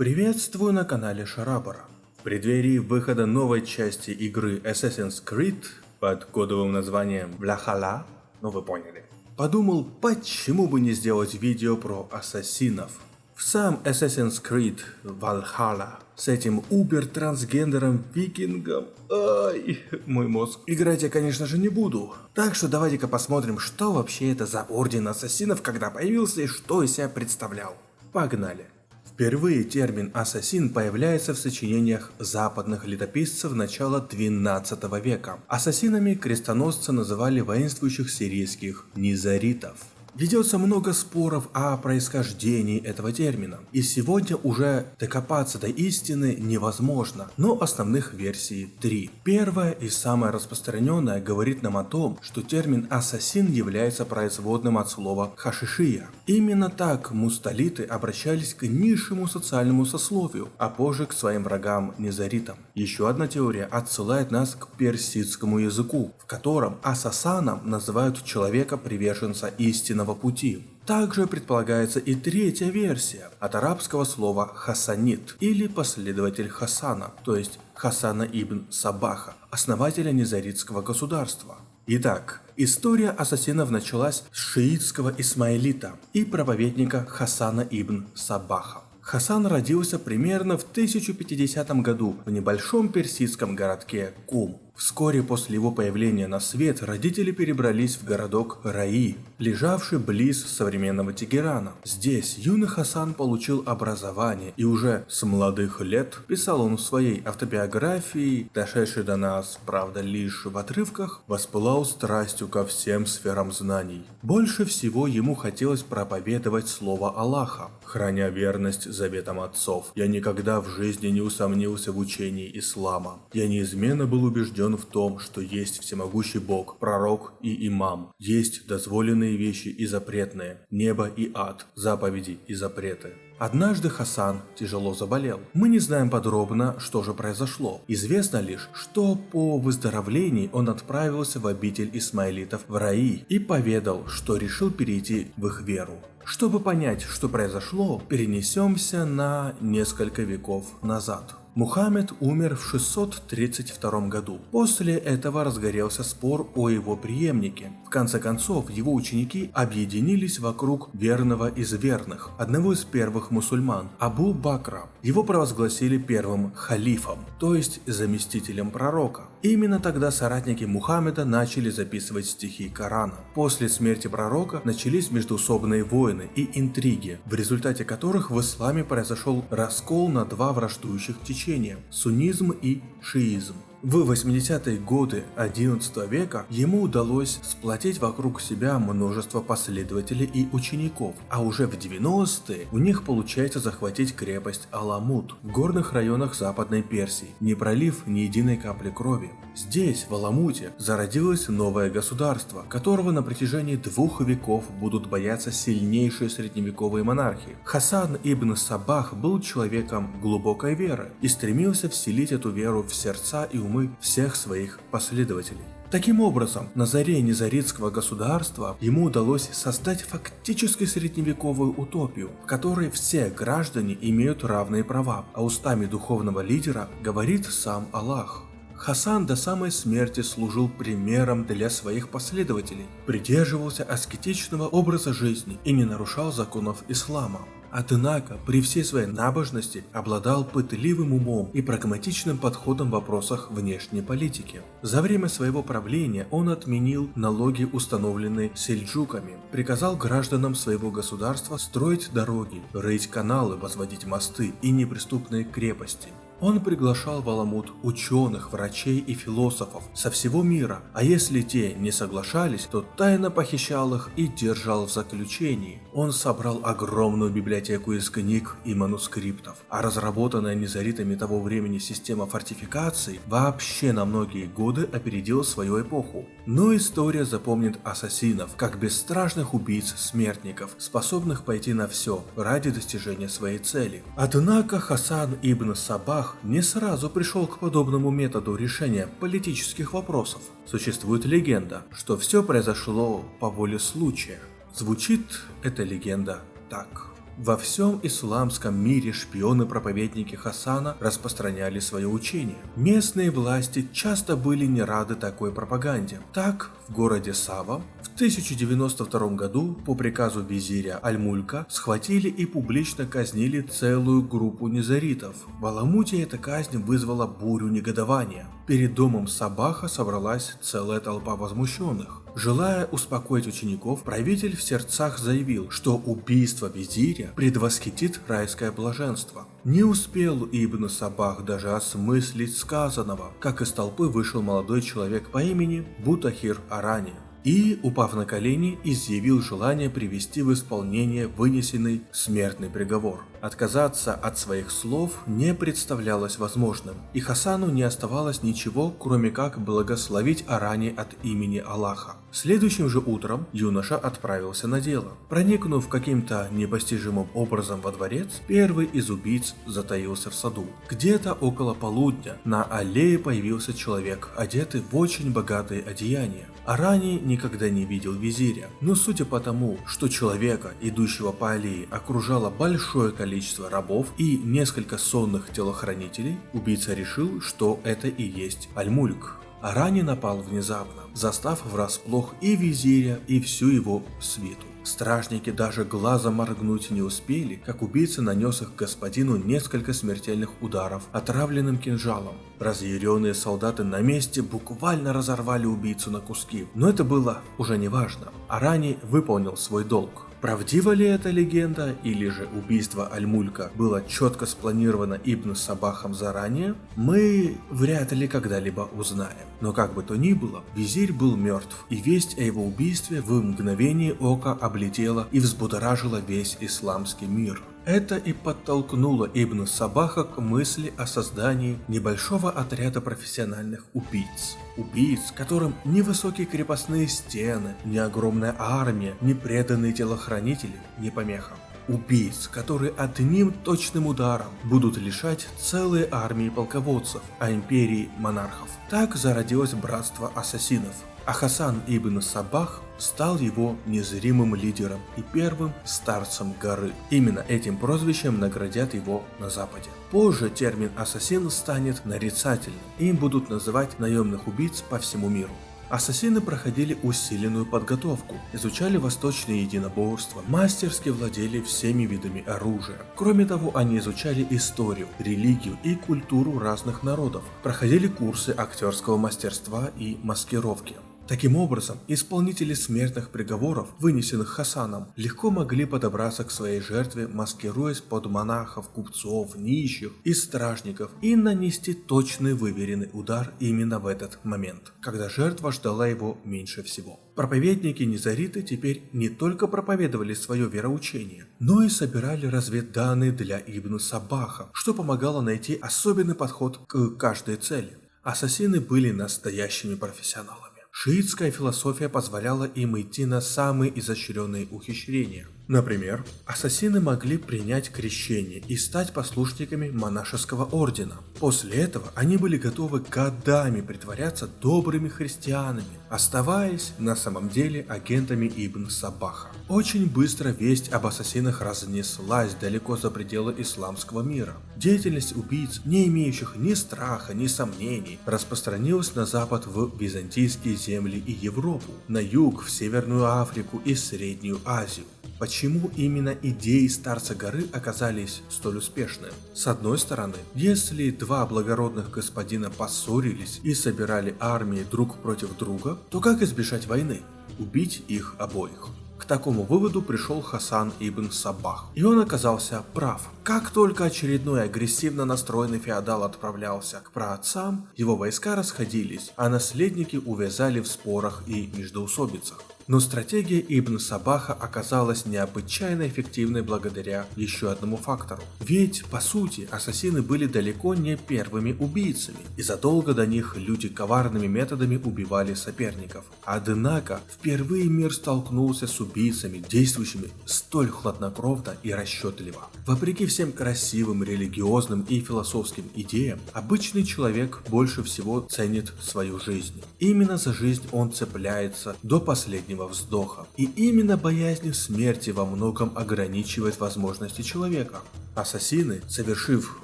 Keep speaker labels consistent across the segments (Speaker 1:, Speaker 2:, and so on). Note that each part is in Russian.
Speaker 1: Приветствую на канале Шарабара. В преддверии выхода новой части игры Assassin's Creed под кодовым названием Valhalla, ну вы поняли, подумал, почему бы не сделать видео про ассасинов. В сам Assassin's Creed Valhalla с этим убер-трансгендером викингом, ай, мой мозг, играть я конечно же не буду. Так что давайте-ка посмотрим, что вообще это за орден ассасинов, когда появился и что из себя представлял. Погнали. Впервые термин «ассасин» появляется в сочинениях западных летописцев начала XII века. Ассасинами крестоносцы называли воинствующих сирийских низаритов. Ведется много споров о происхождении этого термина, и сегодня уже докопаться до истины невозможно, но основных версий три. Первая и самая распространенная говорит нам о том, что термин «ассасин» является производным от слова «хашишия». Именно так мусталиты обращались к низшему социальному сословию, а позже к своим врагам незаритам. Еще одна теория отсылает нас к персидскому языку, в котором ассасаном называют человека приверженца истинного пути. Также предполагается и третья версия от арабского слова «хасанит» или последователь Хасана, то есть Хасана ибн Сабаха, основателя Низаритского государства. Итак, история ассасинов началась с шиитского исмаилита и проповедника Хасана ибн Сабаха. Хасан родился примерно в 1050 году в небольшом персидском городке Кум. Вскоре после его появления на свет родители перебрались в городок Раи, лежавший близ современного Тегерана. Здесь юный Хасан получил образование и уже с молодых лет писал он в своей автобиографии, дошедшей до нас, правда лишь в отрывках, воспылал страстью ко всем сферам знаний. Больше всего ему хотелось проповедовать слово Аллаха, храня верность заветам отцов. Я никогда в жизни не усомнился в учении ислама. Я неизменно был убежден в том, что есть всемогущий Бог, пророк и имам, есть дозволенные вещи и запретные, небо и ад, заповеди и запреты. Однажды Хасан тяжело заболел. Мы не знаем подробно, что же произошло. Известно лишь, что по выздоровлении он отправился в обитель исмаилитов в Раи и поведал, что решил перейти в их веру. Чтобы понять, что произошло, перенесемся на несколько веков назад. Мухаммед умер в 632 году. После этого разгорелся спор о его преемнике. В конце концов, его ученики объединились вокруг верного из верных, одного из первых мусульман, Абу Бакра. Его провозгласили первым халифом, то есть заместителем пророка. Именно тогда соратники Мухаммеда начали записывать стихи Корана. После смерти пророка начались междуусобные войны и интриги, в результате которых в исламе произошел раскол на два враждующих течения – суннизм и шиизм. В 80-е годы 11 века ему удалось сплотить вокруг себя множество последователей и учеников, а уже в 90-е у них получается захватить крепость Аламут в горных районах Западной Персии, не пролив ни единой капли крови. Здесь, в Аламуте, зародилось новое государство, которого на протяжении двух веков будут бояться сильнейшие средневековые монархи. Хасан ибн Сабах был человеком глубокой веры и стремился вселить эту веру в сердца и умы умы всех своих последователей. Таким образом, на заре незаритского государства ему удалось создать фактически средневековую утопию, в которой все граждане имеют равные права, а устами духовного лидера говорит сам Аллах. Хасан до самой смерти служил примером для своих последователей, придерживался аскетичного образа жизни и не нарушал законов ислама. Однако, при всей своей набожности обладал пытливым умом и прагматичным подходом в вопросах внешней политики. За время своего правления он отменил налоги, установленные сельджуками, приказал гражданам своего государства строить дороги, рыть каналы, возводить мосты и неприступные крепости. Он приглашал в Аламут ученых, врачей и философов со всего мира, а если те не соглашались, то тайно похищал их и держал в заключении. Он собрал огромную библиотеку из книг и манускриптов, а разработанная незаритами того времени система фортификаций вообще на многие годы опередила свою эпоху. Но история запомнит ассасинов, как бесстрашных убийц-смертников, способных пойти на все ради достижения своей цели. Однако Хасан ибн Сабах не сразу пришел к подобному методу решения политических вопросов. Существует легенда, что все произошло по воле случая. Звучит эта легенда так. Во всем исламском мире шпионы-проповедники Хасана распространяли свое учение. Местные власти часто были не рады такой пропаганде. Так, в городе Сава в 1092 году по приказу визиря Аль-Мулька схватили и публично казнили целую группу низаритов. В Аламуте эта казнь вызвала бурю негодования. Перед домом Сабаха собралась целая толпа возмущенных. Желая успокоить учеников, правитель в сердцах заявил, что убийство визиря предвосхитит райское блаженство. Не успел Ибн Сабах даже осмыслить сказанного, как из толпы вышел молодой человек по имени Бутахир Арани и, упав на колени, изъявил желание привести в исполнение вынесенный смертный приговор. Отказаться от своих слов не представлялось возможным, и Хасану не оставалось ничего, кроме как благословить Арани от имени Аллаха. Следующим же утром юноша отправился на дело. Проникнув каким-то непостижимым образом во дворец, первый из убийц затаился в саду. Где-то около полудня на аллее появился человек, одетый в очень богатые одеяния. Арани никогда не видел визиря, но судя по тому, что человека, идущего по аллее, окружало большое количество рабов и несколько сонных телохранителей, убийца решил, что это и есть Альмульк. Арани напал внезапно, застав врасплох и визиря, и всю его свиту. Стражники даже глазом моргнуть не успели, как убийца нанес их господину несколько смертельных ударов отравленным кинжалом. Разъяренные солдаты на месте буквально разорвали убийцу на куски, но это было уже не важно. Арани выполнил свой долг. Правдива ли эта легенда, или же убийство Альмулька было четко спланировано Ибн Сабахом заранее, мы вряд ли когда-либо узнаем. Но как бы то ни было, визирь был мертв, и весть о его убийстве в мгновение ока облетела и взбудоражила весь исламский мир. Это и подтолкнуло Ибн Сабаха к мысли о создании небольшого отряда профессиональных убийц. Убийц, которым ни высокие крепостные стены, ни огромная армия, ни преданные телохранители не помеха убийц, которые одним точным ударом будут лишать целые армии полководцев, а империи монархов. Так зародилось братство ассасинов, а Хасан ибн Сабах стал его незримым лидером и первым старцем горы. Именно этим прозвищем наградят его на западе. Позже термин «ассасин» станет нарицательным, им будут называть наемных убийц по всему миру. Ассасины проходили усиленную подготовку, изучали восточные единоборства, мастерски владели всеми видами оружия. Кроме того, они изучали историю, религию и культуру разных народов, проходили курсы актерского мастерства и маскировки. Таким образом, исполнители смертных приговоров, вынесенных Хасаном, легко могли подобраться к своей жертве, маскируясь под монахов, купцов, нищих и стражников, и нанести точный выверенный удар именно в этот момент, когда жертва ждала его меньше всего. Проповедники Низариты теперь не только проповедовали свое вероучение, но и собирали разведданные для Ибн Сабаха, что помогало найти особенный подход к каждой цели. Ассасины были настоящими профессионалами. Шиитская философия позволяла им идти на самые изощренные ухищрения – Например, ассасины могли принять крещение и стать послушниками монашеского ордена. После этого они были готовы годами притворяться добрыми христианами, оставаясь на самом деле агентами Ибн Сабаха. Очень быстро весть об ассасинах разнеслась далеко за пределы исламского мира. Деятельность убийц, не имеющих ни страха, ни сомнений, распространилась на запад в византийские земли и Европу, на юг, в Северную Африку и Среднюю Азию. Почему именно идеи Старца Горы оказались столь успешны? С одной стороны, если два благородных господина поссорились и собирали армии друг против друга, то как избежать войны? Убить их обоих. К такому выводу пришел Хасан ибн Сабах. И он оказался прав. Как только очередной агрессивно настроенный феодал отправлялся к праотцам, его войска расходились, а наследники увязали в спорах и междоусобицах. Но стратегия Ибн Сабаха оказалась необычайно эффективной благодаря еще одному фактору. Ведь, по сути, ассасины были далеко не первыми убийцами, и задолго до них люди коварными методами убивали соперников. Однако, впервые мир столкнулся с убийцами, действующими столь хладнокровно и расчетливо. Вопреки всем всем красивым, религиозным и философским идеям, обычный человек больше всего ценит свою жизнь. Именно за жизнь он цепляется до последнего вздоха. И именно боязнь смерти во многом ограничивает возможности человека. Ассасины, совершив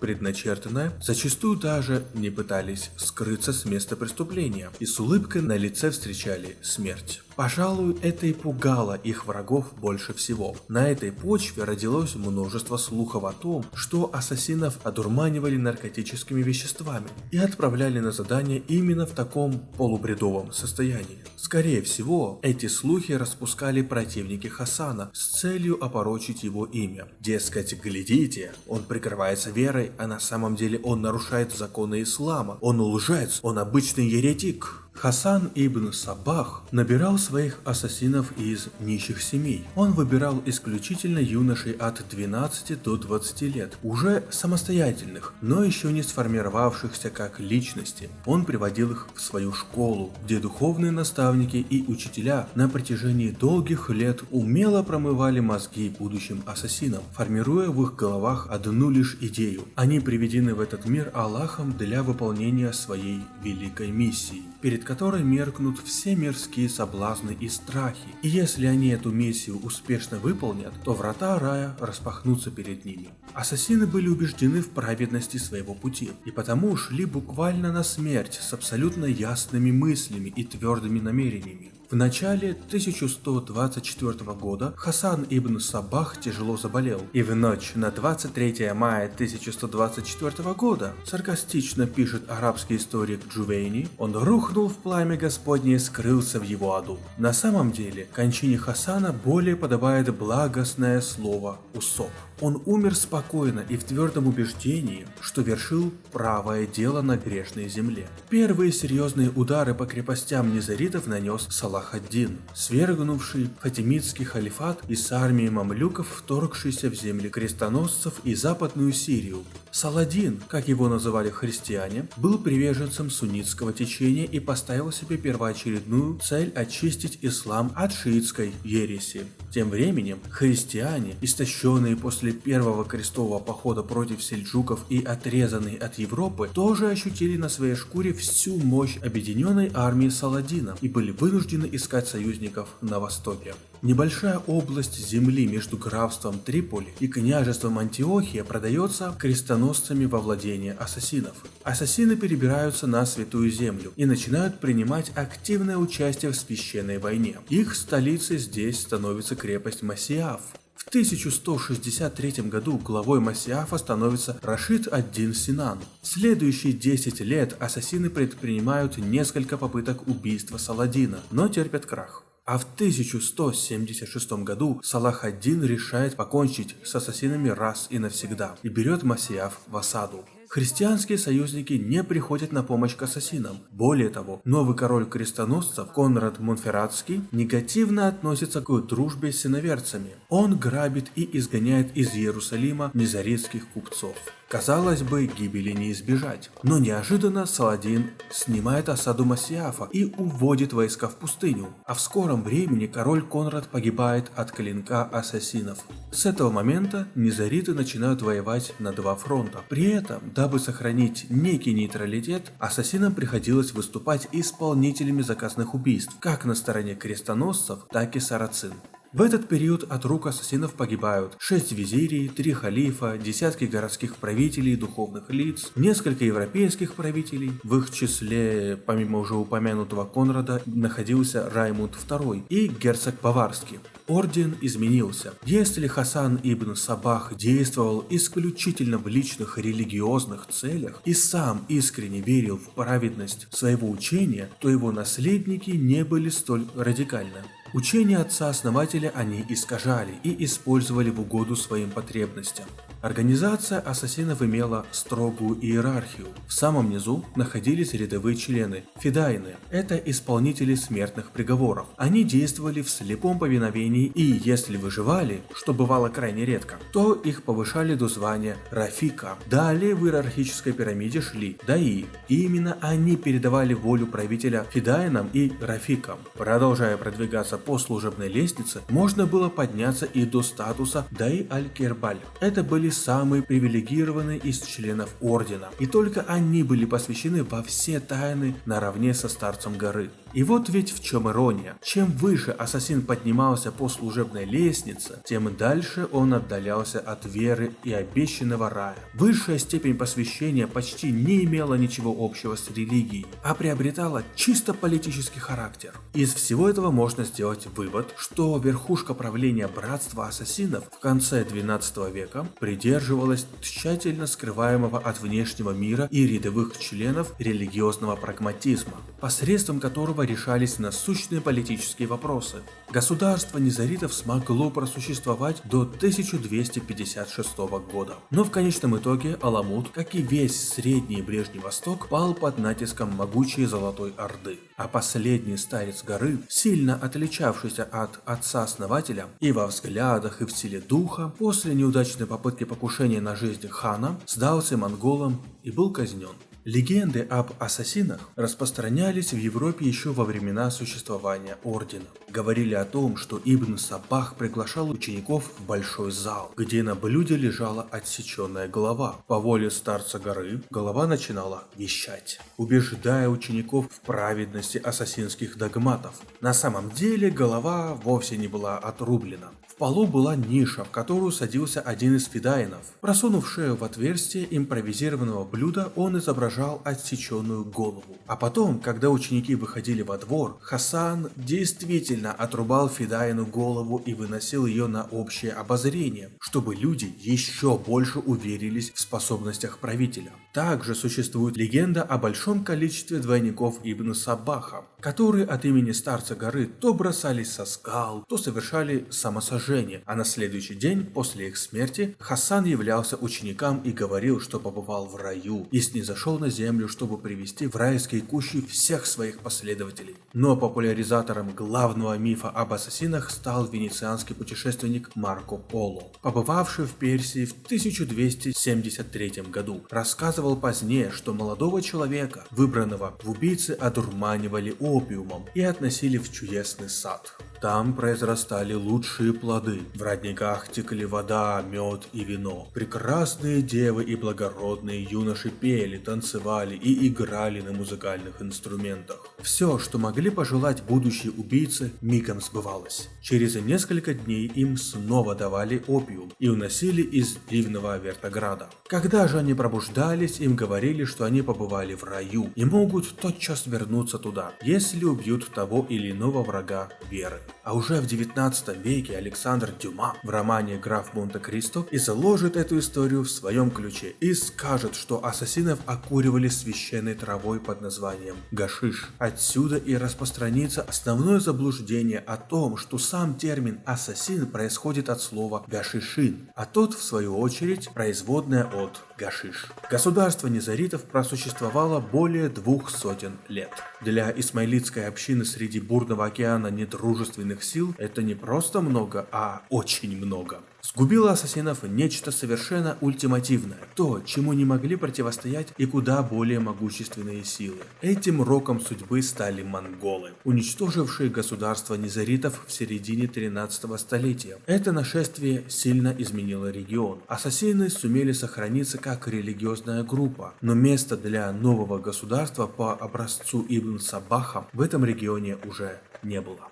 Speaker 1: предначертанное, зачастую даже не пытались скрыться с места преступления и с улыбкой на лице встречали смерть. Пожалуй, это и пугало их врагов больше всего. На этой почве родилось множество слухов о том, что ассасинов одурманивали наркотическими веществами и отправляли на задание именно в таком полубредовом состоянии. Скорее всего, эти слухи распускали противники Хасана с целью опорочить его имя. Дескать, глядите, он прикрывается верой, а на самом деле он нарушает законы ислама, он лжец, он обычный еретик. Хасан ибн Сабах набирал своих ассасинов из нищих семей. Он выбирал исключительно юношей от 12 до 20 лет, уже самостоятельных, но еще не сформировавшихся как личности. Он приводил их в свою школу, где духовные наставники и учителя на протяжении долгих лет умело промывали мозги будущим ассасинам, формируя в их головах одну лишь идею. Они приведены в этот мир Аллахом для выполнения своей великой миссии перед которой меркнут все мирские соблазны и страхи. И если они эту миссию успешно выполнят, то врата рая распахнутся перед ними. Ассасины были убеждены в праведности своего пути, и потому шли буквально на смерть с абсолютно ясными мыслями и твердыми намерениями. В начале 1124 года Хасан ибн Сабах тяжело заболел, и в ночь на 23 мая 1124 года, саркастично пишет арабский историк Джувейни, он рухнул в пламя Господне и скрылся в его аду. На самом деле, кончине Хасана более подобает благостное слово «усоп». Он умер спокойно и в твердом убеждении, что вершил правое дело на грешной земле. Первые серьезные удары по крепостям низаритов нанес Салах ад-Дин, свергнувший фатимидский халифат и с армией мамлюков, вторгшийся в земли крестоносцев и западную Сирию. Саладин, как его называли христиане, был приверженцем суннитского течения и поставил себе первоочередную цель очистить ислам от шиитской ереси. Тем временем христиане, истощенные после первого крестового похода против сельджуков и отрезанные от Европы, тоже ощутили на своей шкуре всю мощь объединенной армии Саладина и были вынуждены искать союзников на востоке. Небольшая область земли между графством Триполи и княжеством Антиохия продается крестоносцами во владение ассасинов. Ассасины перебираются на Святую Землю и начинают принимать активное участие в священной войне. Их столицей здесь становится крепость Масиаф. В 1163 году главой Масиафа становится Рашид ад-Дин Синан. В следующие 10 лет ассасины предпринимают несколько попыток убийства Саладина, но терпят крах. А в 1176 году Салах ад-Дин решает покончить с ассасинами раз и навсегда и берет Масиаф в осаду. Христианские союзники не приходят на помощь к ассасинам. Более того, новый король крестоносцев Конрад Монферратский негативно относится к дружбе с иноверцами. Он грабит и изгоняет из Иерусалима низаритских купцов. Казалось бы, гибели не избежать. Но неожиданно Саладин снимает осаду Масиафа и уводит войска в пустыню. А в скором времени король Конрад погибает от клинка ассасинов. С этого момента низариты начинают воевать на два фронта. При этом, дабы сохранить некий нейтралитет, ассасинам приходилось выступать исполнителями заказных убийств, как на стороне крестоносцев, так и сарацин. В этот период от рук ассасинов погибают 6 визирий, 3 халифа, десятки городских правителей и духовных лиц, несколько европейских правителей, в их числе, помимо уже упомянутого Конрада, находился Раймунд II и герцог Баварский. Орден изменился. Если Хасан ибн Сабах действовал исключительно в личных религиозных целях и сам искренне верил в праведность своего учения, то его наследники не были столь радикальны. Учение отца-основателя они искажали и использовали в угоду своим потребностям. Организация ассасинов имела строгую иерархию. В самом низу находились рядовые члены, фидайны. Это исполнители смертных приговоров. Они действовали в слепом повиновении и, если выживали, что бывало крайне редко, то их повышали до звания Рафика. Далее в иерархической пирамиде шли Даи, и именно они передавали волю правителя фидайнам и Рафикам. Продолжая продвигаться по служебной лестнице, можно было подняться и до статуса Дай Аль-Кербаль. Это были были самые привилегированные из членов Ордена, и только они были посвящены во все тайны наравне со Старцем Горы. И вот ведь в чем ирония. Чем выше ассасин поднимался по служебной лестнице, тем дальше он отдалялся от веры и обещанного рая. Высшая степень посвящения почти не имела ничего общего с религией, а приобретала чисто политический характер. Из всего этого можно сделать вывод, что верхушка правления братства ассасинов в конце 12 века придерживалась тщательно скрываемого от внешнего мира и рядовых членов религиозного прагматизма, посредством которого решались насущные политические вопросы. Государство низаритов смогло просуществовать до 1256 года. Но в конечном итоге Аламут, как и весь Средний и Ближний Восток, пал под натиском могучей Золотой Орды. А последний старец горы, сильно отличавшийся от отца-основателя и во взглядах, и в силе духа, после неудачной попытки покушения на жизнь хана, сдался монголам и был казнен. Легенды об ассасинах распространялись в Европе еще во времена существования Ордена. Говорили о том, что Ибн Сабах приглашал учеников в большой зал, где на блюде лежала отсеченная голова. По воле старца горы голова начинала вещать, убеждая учеников в праведности ассасинских догматов. На самом деле голова вовсе не была отрублена. Полу была ниша, в которую садился один из фидаинов. Просунув шею в отверстие импровизированного блюда, он изображал отсеченную голову. А потом, когда ученики выходили во двор, Хасан действительно отрубал фидаину голову и выносил ее на общее обозрение, чтобы люди еще больше уверились в способностях правителя. Также существует легенда о большом количестве двойников Ибн Сабаха, которые от имени старца горы то бросались со скал, то совершали самосожжение, а на следующий день после их смерти Хасан являлся ученикам и говорил, что побывал в раю и снизошел на землю, чтобы привести в райские кущи всех своих последователей. Но популяризатором главного мифа об ассасинах стал венецианский путешественник Марко Поло, побывавший в Персии в 1273 году. Рассказывал рассказывал позднее, что молодого человека, выбранного в убийцы, одурманивали опиумом и относили в чудесный сад. Там произрастали лучшие плоды, в родниках текли вода, мед и вино. Прекрасные девы и благородные юноши пели, танцевали и играли на музыкальных инструментах. Все, что могли пожелать будущие убийцы, мигом сбывалось. Через несколько дней им снова давали опиум и уносили из дивного Вертограда. Когда же они пробуждались, им говорили, что они побывали в раю и могут тотчас вернуться туда, если убьют того или иного врага веры. А уже в 19 веке Александр Дюма в романе «Граф Монте-Кристо» изложит эту историю в своем ключе и скажет, что ассасинов окуривали священной травой под названием гашиш. Отсюда и распространится основное заблуждение о том, что сам термин «ассасин» происходит от слова «гашишин», а тот, в свою очередь, производная от «гашиш». Государство низаритов просуществовало более двух сотен лет. Для исмаилитской общины среди бурного океана недружественных сил это не просто много, а очень много. Сгубило ассасинов нечто совершенно ультимативное, то, чему не могли противостоять и куда более могущественные силы. Этим роком судьбы стали монголы, уничтожившие государство низаритов в середине 13 столетия. Это нашествие сильно изменило регион. Ассасины сумели сохраниться как религиозная группа, но места для нового государства по образцу Ибн Сабаха в этом регионе уже не было.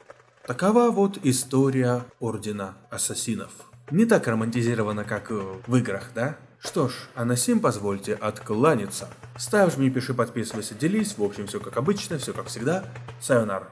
Speaker 1: Такова вот история Ордена Ассасинов. Не так романтизировано, как в играх, да? Что ж, а на сим позвольте откланяться. Ставь, жми, пиши, подписывайся, делись. В общем, все как обычно, все как всегда. Сайонара.